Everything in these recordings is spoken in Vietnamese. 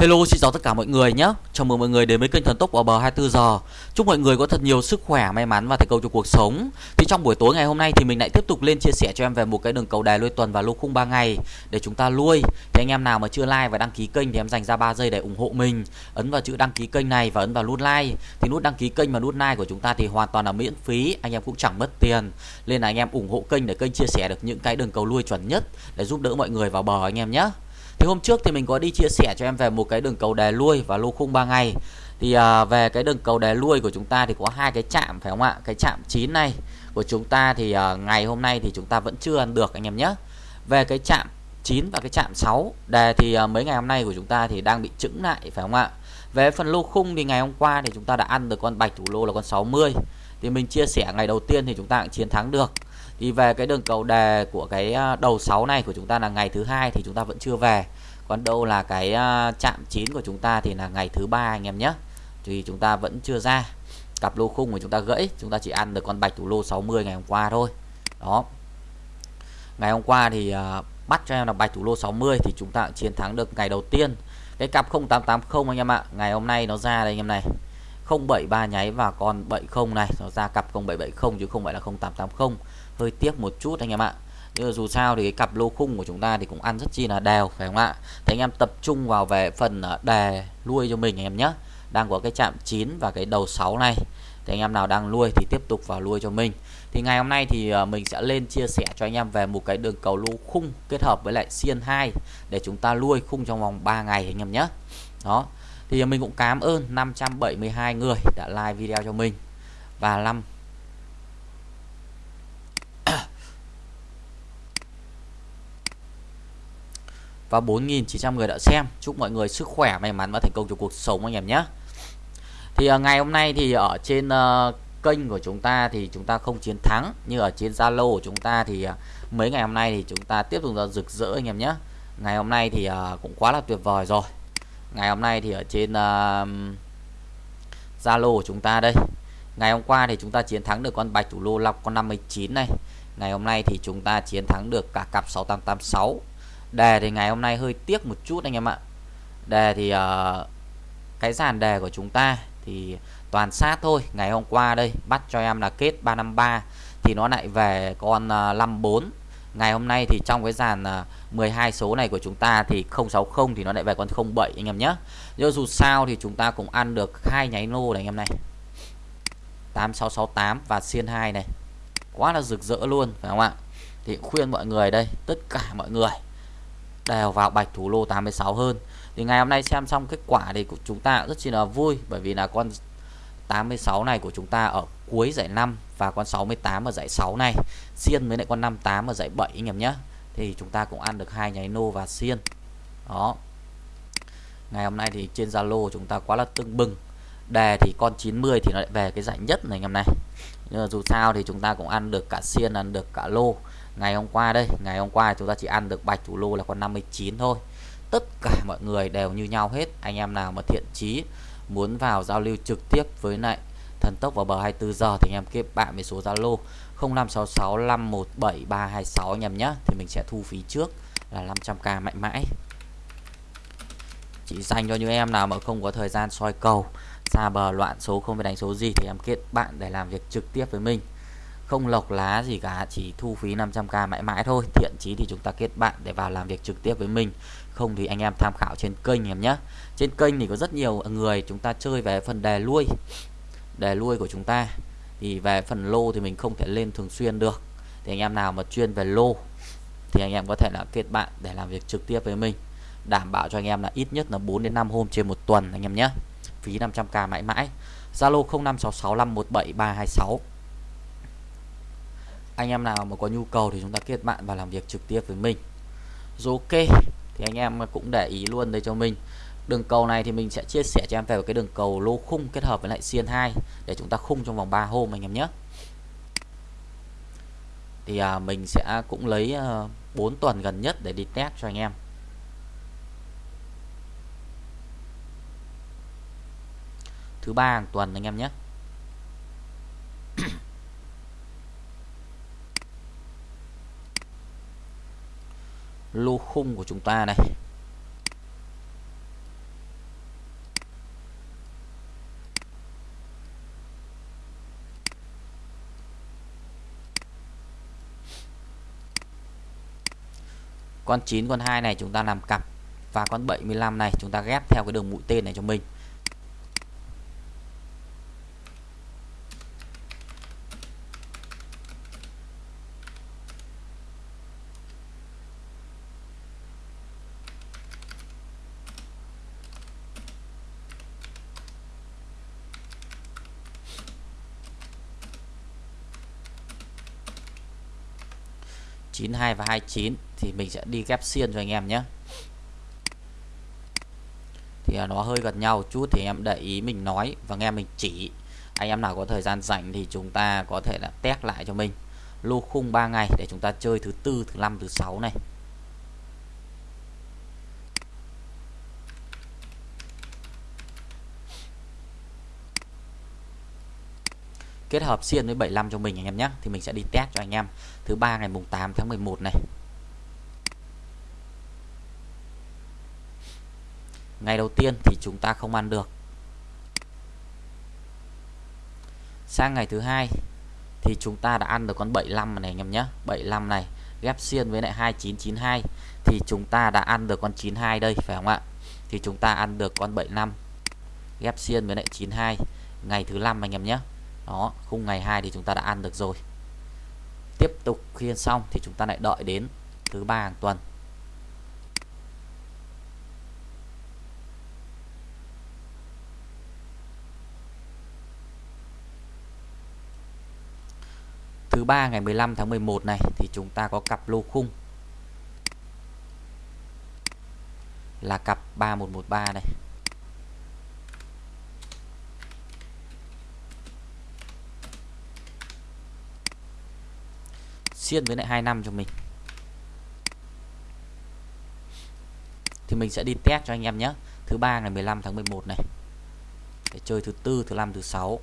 Hello xin chào tất cả mọi người nhé. Chào mừng mọi người đến với kênh Thần Tốc ở bờ 24 giờ. Chúc mọi người có thật nhiều sức khỏe, may mắn và thành công trong cuộc sống. Thì trong buổi tối ngày hôm nay thì mình lại tiếp tục lên chia sẻ cho em về một cái đường cầu đài nuôi tuần và lô khung 3 ngày Để chúng ta lui. Thì anh em nào mà chưa like và đăng ký kênh thì em dành ra 3 giây để ủng hộ mình. Ấn vào chữ đăng ký kênh này và ấn vào nút like. Thì nút đăng ký kênh và nút like của chúng ta thì hoàn toàn là miễn phí Anh em cũng chẳng mất tiền. Nên là anh em ủng hộ kênh để kênh chia sẻ được những cái đường cầu lui chuẩn nhất Để giúp đỡ mọi người vào bờ anh em nhé thì hôm trước thì mình có đi chia sẻ cho em về một cái đường cầu đè lui và lô khung 3 ngày. Thì à, về cái đường cầu đè lui của chúng ta thì có hai cái chạm phải không ạ? Cái chạm 9 này của chúng ta thì à, ngày hôm nay thì chúng ta vẫn chưa ăn được anh em nhé. Về cái chạm 9 và cái chạm 6 đề thì à, mấy ngày hôm nay của chúng ta thì đang bị chững lại phải không ạ? Về phần lô khung thì ngày hôm qua thì chúng ta đã ăn được con bạch thủ lô là con 60 thì mình chia sẻ ngày đầu tiên thì chúng ta cũng chiến thắng được thì về cái đường cầu đề của cái à, đầu 6 này của chúng ta là ngày thứ hai thì chúng ta vẫn chưa về. Còn đâu là cái à, chạm 9 của chúng ta thì là ngày thứ ba anh em nhé. Thì chúng ta vẫn chưa ra. Cặp lô khung của chúng ta gãy chúng ta chỉ ăn được con bạch thủ lô 60 ngày hôm qua thôi. Đó. Ngày hôm qua thì uh, bắt cho em là bạch thủ lô 60 thì chúng ta chiến thắng được ngày đầu tiên. Cái cặp 0880 anh em ạ ngày hôm nay nó ra đây anh em này. 073 nháy và con 70 này nó ra cặp 0770 chứ không phải là 0880 hơi tiếc một chút anh em ạ. Nhưng dù sao thì cái cặp lô khung của chúng ta thì cũng ăn rất chi là đều, phải không ạ? Thì anh em tập trung vào về phần ờ, đề nuôi cho mình anh em nhé đang có cái chạm 9 và cái đầu 6 này. Thì anh em nào đang nuôi thì tiếp tục vào nuôi cho mình. Thì ngày hôm nay thì ờ, mình sẽ lên chia sẻ cho anh em về một cái đường cầu lô khung kết hợp với lại xiên 2 để chúng ta nuôi khung trong vòng 3 ngày anh em nhé đó. Thì mình cũng cảm ơn 572 người đã like video cho mình và 5 và 4.900 người đã xem. Chúc mọi người sức khỏe may mắn và thành công trong cuộc sống anh em nhé. Thì uh, ngày hôm nay thì ở trên uh, kênh của chúng ta thì chúng ta không chiến thắng. Như ở trên Zalo của chúng ta thì uh, mấy ngày hôm nay thì chúng ta tiếp tục là rực rỡ anh em nhé. Ngày hôm nay thì uh, cũng quá là tuyệt vời rồi. Ngày hôm nay thì ở trên Zalo của chúng ta đây. Ngày hôm qua thì chúng ta chiến thắng được con bạch thủ lô lọc con 59 này. Ngày hôm nay thì chúng ta chiến thắng được cả cặp 6886 đề thì ngày hôm nay hơi tiếc một chút anh em ạ. Đề thì uh, cái dàn đề của chúng ta thì toàn sát thôi. Ngày hôm qua đây bắt cho em là kết 353 thì nó lại về con ờ, uh, 54 ngày hôm nay thì trong cái dàn ờ, uh, 12 số này của chúng ta thì 060 thì nó lại về con 07 anh em nhé. Nhưng dù sao thì chúng ta cũng ăn được hai nháy lô này anh em này. 8668 và xiên 2 này. Quá là rực rỡ luôn phải không ạ? Thì khuyên mọi người đây tất cả mọi người đều vào bạch thủ lô 86 hơn. Thì ngày hôm nay xem xong kết quả thì của chúng ta rất chi là vui, bởi vì là con 86 này của chúng ta ở cuối giải 5 và con 68 ở giải 6 này. Xiên với lại con 58 ở giải 7 anh em nhé. Thì chúng ta cũng ăn được hai nháy nô và xiên. Đó. Ngày hôm nay thì trên Zalo chúng ta quá là tưng bừng. Đề thì con 90 thì nó lại về cái giải nhất này anh em này. Nhưng mà dù sao thì chúng ta cũng ăn được cả xiên, ăn được cả lô ngày hôm qua đây, ngày hôm qua chúng ta chỉ ăn được bạch thủ lô là con 59 thôi. Tất cả mọi người đều như nhau hết. Anh em nào mà thiện chí muốn vào giao lưu trực tiếp với lại thần tốc vào bờ 24 giờ thì anh em kết bạn với số Zalo 0566517326 anh em nhé thì mình sẽ thu phí trước là 500k mạnh mãi. Chỉ dành cho những em nào mà không có thời gian soi cầu, xa bờ loạn số, không phải đánh số gì thì em kết bạn để làm việc trực tiếp với mình không lọc lá gì cả, chỉ thu phí 500k mãi mãi thôi. Thiện chí thì chúng ta kết bạn để vào làm việc trực tiếp với mình. Không thì anh em tham khảo trên kênh em nhé. Trên kênh thì có rất nhiều người, chúng ta chơi về phần đề lui đề lui của chúng ta. Thì về phần lô thì mình không thể lên thường xuyên được. Thì anh em nào mà chuyên về lô thì anh em có thể là kết bạn để làm việc trực tiếp với mình. Đảm bảo cho anh em là ít nhất là 4 đến 5 hôm trên một tuần anh em nhé. Phí 500k mãi mãi. Zalo 0566517326 anh em nào mà có nhu cầu thì chúng ta kết bạn và làm việc trực tiếp với mình. Rồi ok thì anh em cũng để ý luôn đây cho mình. Đường cầu này thì mình sẽ chia sẻ cho em về cái đường cầu lô khung kết hợp với lại xiên 2 để chúng ta khung trong vòng 3 hôm anh em nhé. Thì à, mình sẽ cũng lấy à, 4 tuần gần nhất để đi test cho anh em. Thứ ba hàng tuần anh em nhé. lô khung của chúng ta này. Con 9 con 2 này chúng ta làm cặp và con 75 này chúng ta ghép theo cái đường mũi tên này cho mình. Chín hai và hai chín thì mình sẽ đi ghép xiên cho anh em nhé. Thì à, nó hơi gần nhau chút thì em để ý mình nói và nghe mình chỉ. Anh em nào có thời gian rảnh thì chúng ta có thể là test lại cho mình. Lô khung 3 ngày để chúng ta chơi thứ tư, thứ năm, thứ sáu này. Kết hợp xiên với 75 cho mình anh em nhé. Thì mình sẽ đi test cho anh em. Thứ ba ngày mùng 8 tháng 11 này. Ngày đầu tiên thì chúng ta không ăn được. Sang ngày thứ hai thì chúng ta đã ăn được con 75 này anh em nhé. 75 này, ghép xiên với lại 2992 thì chúng ta đã ăn được con 92 đây, phải không ạ? Thì chúng ta ăn được con 75 ghép xiên với lại 92 ngày thứ năm anh em nhé đó, khung ngày 2 thì chúng ta đã ăn được rồi. Tiếp tục khiên xong thì chúng ta lại đợi đến thứ ba hàng tuần. Thứ ba ngày 15 tháng 11 này thì chúng ta có cặp lô khung. Là cặp 3113 này. Xiên với lại 2 năm cho mình. Thì mình sẽ đi test cho anh em nhé. Thứ ba ngày 15 tháng 11 này. Để chơi thứ tư, thứ năm, thứ sáu.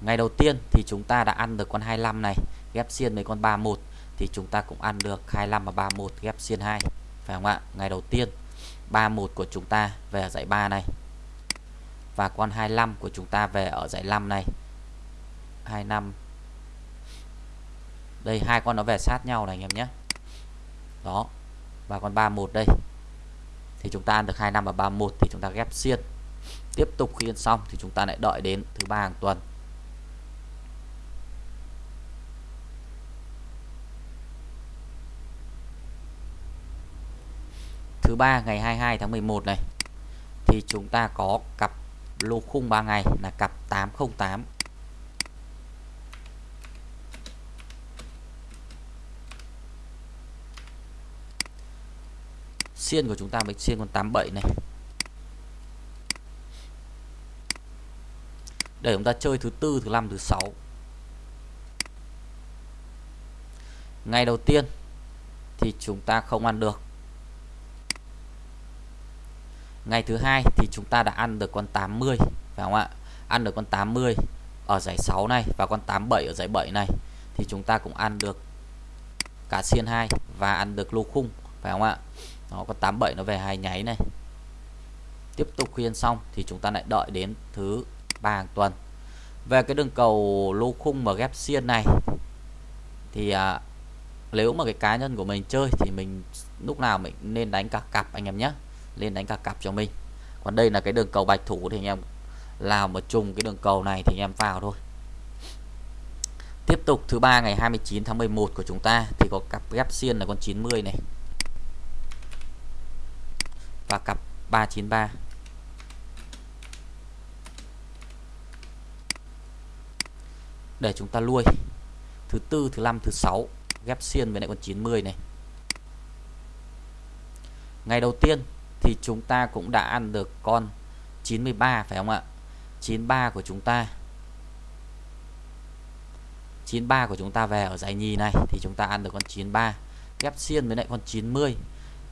Ngày đầu tiên thì chúng ta đã ăn được con 25 này, ghép xiên với con 31 thì chúng ta cũng ăn được 25 và 31 ghép xiên 2 phải không ạ? Ngày đầu tiên 31 của chúng ta về ở dãy 3 này. Và con 25 của chúng ta về ở dãy 5 này. 25 đây, hai con nó về sát nhau này, anh em nhé. Đó và con 31 đây. Thì chúng ta ăn được 25 và 31 thì chúng ta ghép xiên. Tiếp tục khi ăn xong thì chúng ta lại đợi đến thứ ba hàng tuần. Thứ ba, ngày 22 tháng 11 này, thì chúng ta có cặp lô khung 3 ngày là cặp 808 xiên của chúng ta mới xiên con 87 này. Để chúng ta chơi thứ tư, thứ năm, thứ sáu. Ngày đầu tiên thì chúng ta không ăn được. Ngày thứ hai thì chúng ta đã ăn được con 80 phải không ạ? Ăn được con 80 ở giải 6 này và con 87 ở giải 7 này thì chúng ta cũng ăn được cả xiên 2 và ăn được lô khung, phải không ạ? Nó có 87 nó về hai nháy này. Tiếp tục khuyên xong thì chúng ta lại đợi đến thứ ba hàng tuần. Về cái đường cầu lô khung mà ghép xiên này thì à, nếu mà cái cá nhân của mình chơi thì mình lúc nào mình nên đánh cả cặp anh em nhé. Nên đánh cả cặp cho mình. Còn đây là cái đường cầu bạch thủ thì anh em làm một trùng cái đường cầu này thì anh em vào thôi. Tiếp tục thứ ba ngày 29 tháng 11 của chúng ta thì có cặp ghép xiên là con 90 này và cặp 393 để chúng ta nuôi thứ tư, thứ năm, thứ sáu. Ghép xiên với lại con 90 này. Ngày đầu tiên thì chúng ta cũng đã ăn được con 93 phải không ạ? 93 của chúng ta. 93 của chúng ta về ở giải nhì này thì chúng ta ăn được con 93 ghép xiên với lại con 90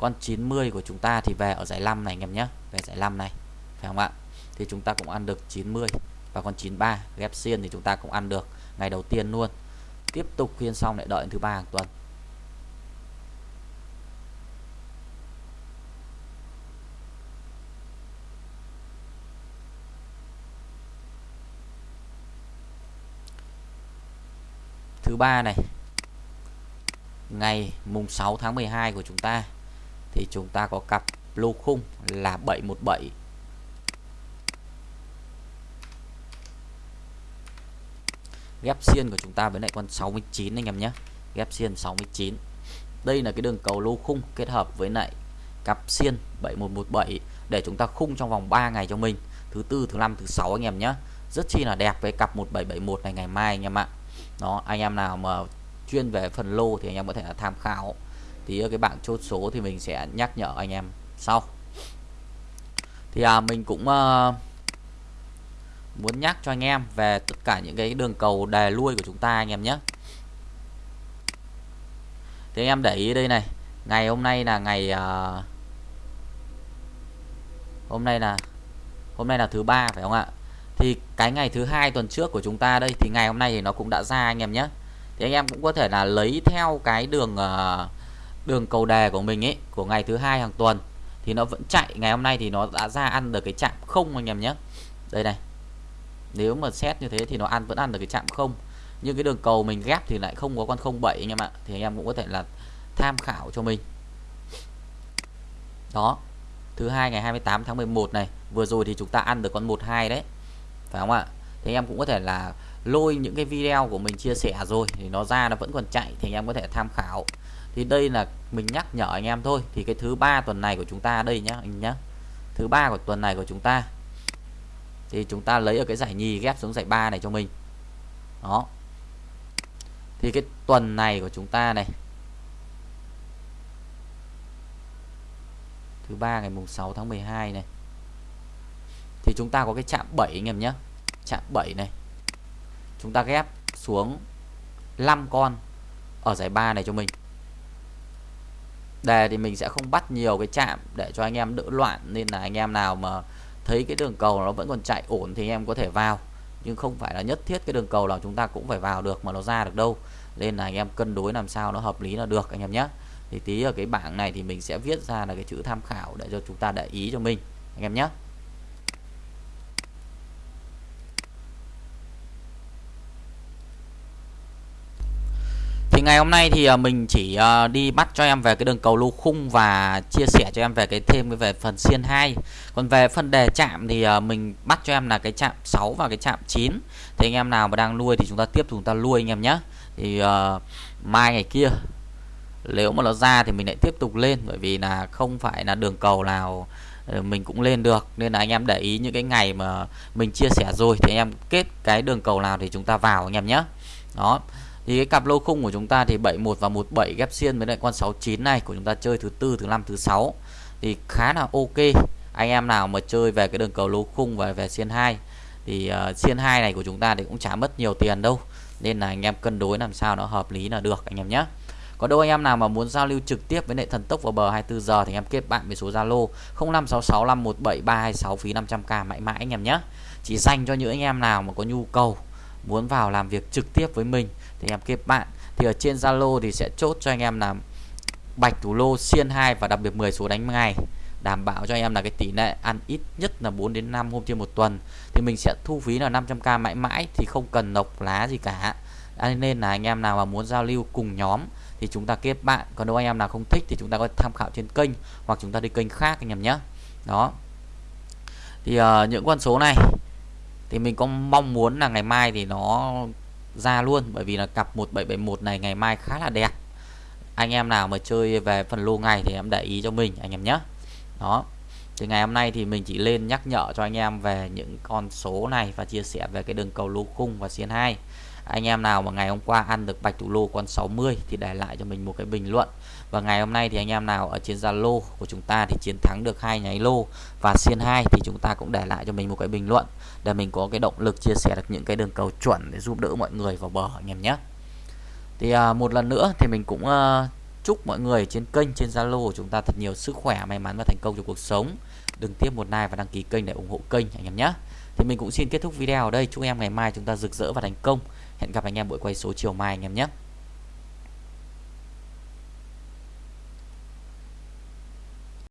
con 90 của chúng ta thì về ở giải 5 này anh em nhé. Về giải 5 này, phải không ạ? Thì chúng ta cũng ăn được 90 và con 93 ghép xiên thì chúng ta cũng ăn được ngày đầu tiên luôn. Tiếp tục khuyên xong lại đợi thứ ba hàng tuần. Thứ ba này, ngày mùng 6 tháng 12 của chúng ta thì chúng ta có cặp lô khung là 717 ghép xiên của chúng ta với lại con 69 anh em nhé. Ghép xiên 69 đây là cái đường cầu lô khung kết hợp với lại cặp xiên 7117 để chúng ta khung trong vòng 3 ngày cho mình. Thứ tư, thứ năm, thứ sáu anh em nhé. Rất chi là đẹp với cặp 1771 này ngày mai anh em ạ. Đó, anh em nào mà chuyên về phần lô thì anh em có thể là tham khảo thì ở cái bảng chốt số thì mình sẽ nhắc nhở anh em sau. Thì à, mình cũng à, muốn nhắc cho anh em về tất cả những cái đường cầu đề lui của chúng ta anh em nhé. Thì anh em để ý đây này ngày hôm nay là ngày à, hôm nay là hôm nay là thứ ba phải không ạ? Thì cái ngày thứ hai tuần trước của chúng ta đây thì ngày hôm nay thì nó cũng đã ra anh em nhé. Thì anh em cũng có thể là lấy theo cái đường uh, đường cầu đề của mình ấy, của ngày thứ hai hàng tuần, thì nó vẫn chạy. Ngày hôm nay thì nó đã ra ăn được cái chạm không anh em nhé. Đây này. Nếu mà xét như thế thì nó ăn, vẫn ăn được cái chạm không. Nhưng cái đường cầu mình ghép thì lại không có con 07 anh em ạ. Thì anh em cũng có thể là tham khảo cho mình. Đó. Thứ hai ngày 28 tháng 11 này. Vừa rồi thì chúng ta ăn được con 12 đấy. Phải không ạ? Thì anh em cũng có thể là lôi những cái video của mình chia sẻ rồi. Thì nó ra nó vẫn còn chạy thì anh em có thể tham khảo thì đây là mình nhắc nhở anh em thôi. Thì cái thứ ba tuần này của chúng ta đây nhá, anh nhá. Thứ ba của tuần này của chúng ta. Thì chúng ta lấy ở cái giải nhì ghép xuống giải ba này cho mình. Đó. Thì cái tuần này của chúng ta này. Thứ ba ngày mùng 6 tháng 12 này. Thì chúng ta có cái chạm 7 anh em nhé chạm 7 này. Chúng ta ghép xuống 5 con ở giải ba này cho mình đề thì mình sẽ không bắt nhiều cái chạm để cho anh em đỡ loạn, nên là anh em nào mà thấy cái đường cầu nó vẫn còn chạy ổn thì anh em có thể vào. Nhưng không phải là nhất thiết cái đường cầu nào chúng ta cũng phải vào được mà nó ra được đâu. Nên là anh em cân đối làm sao nó hợp lý là được, anh em nhé. Thì tí ở cái bảng này thì mình sẽ viết ra là cái chữ tham khảo để cho chúng ta để ý cho mình, anh em nhé. Ngày hôm nay thì à, mình chỉ à, đi bắt cho em về cái đường cầu lô khung và chia sẻ cho em về cái thêm về phần xiên 2 còn về phần đề chạm thì à, mình bắt cho em là cái chạm 6 và cái chạm 9 thì anh em nào mà đang nuôi thì chúng ta tiếp chúng ta nuôi anh em nhé. Thì uh, mai ngày kia nếu mà nó ra thì mình lại tiếp tục lên bởi vì là không phải là đường cầu nào ờ, mình cũng lên được. Nên là anh em để ý những cái ngày mà mình chia sẻ rồi thì anh em kết cái đường cầu nào thì chúng ta vào anh em nhé. Đó thì cái cặp lô khung của chúng ta thì 71 và 17 ghép xiên với lại con 69 này của chúng ta chơi thứ tư thứ năm thứ sáu. Thì khá là ok. Anh em nào mà chơi về cái đường cầu lô khung và về xiên 2 thì uh, xiên 2 này của chúng ta thì cũng chả mất nhiều tiền đâu. Nên là anh em cân đối làm sao nó hợp lý là được anh em nhé có đâu anh em nào mà muốn giao lưu trực tiếp với lại thần tốc vào bờ 24 giờ thì em kết bạn với số Zalo 0566517326 phí 500k mãi mãi anh em nhé chỉ dành cho những anh em nào mà có nhu cầu muốn vào làm việc trực tiếp với mình thì em kết bạn. Thì ở trên Zalo thì sẽ chốt cho anh em làm bạch thủ lô xiên 2 và đặc biệt 10 số đánh ngày đảm bảo cho anh em là cái tỷ lệ ăn ít nhất là 4 đến 5 hôm trên một tuần. Thì mình sẽ thu phí là 500k mãi mãi thì không cần nộp lá gì cả. Nên là anh em nào mà muốn giao lưu cùng nhóm thì chúng ta kết bạn. Còn nếu anh em nào không thích thì chúng ta có tham khảo trên kênh hoặc chúng ta đi kênh khác anh em nhé. Đó. Thì uh, những con số này thì mình có mong muốn là ngày mai thì nó ra luôn, bởi vì là cặp 1771 này ngày mai khá là đẹp. Anh em nào mà chơi về phần lô ngày thì em để ý cho mình, anh em nhé. Đó. Thì ngày hôm nay thì mình chỉ lên nhắc nhở cho anh em về những con số này và chia sẻ về cái đường cầu lô khung và xiên 2 anh em nào mà ngày hôm qua ăn được bạch thủ lô con 60 thì để lại cho mình một cái bình luận và ngày hôm nay thì anh em nào ở trên Zalo của chúng ta thì chiến thắng được hai nháy lô và xiên 2 thì chúng ta cũng để lại cho mình một cái bình luận để mình có cái động lực chia sẻ được những cái đường cầu chuẩn để giúp đỡ mọi người vào bờ anh em nhé. Thì à, một lần nữa thì mình cũng à, chúc mọi người trên kênh trên Zalo của chúng ta thật nhiều sức khỏe may mắn và thành công trong cuộc sống. Đừng tiếp một like và đăng ký kênh để ủng hộ kênh anh em nhé. Thì mình cũng xin kết thúc video ở đây. Chúc em ngày mai chúng ta rực rỡ và thành công. Hẹn gặp anh em buổi quay số chiều mai anh em nhé.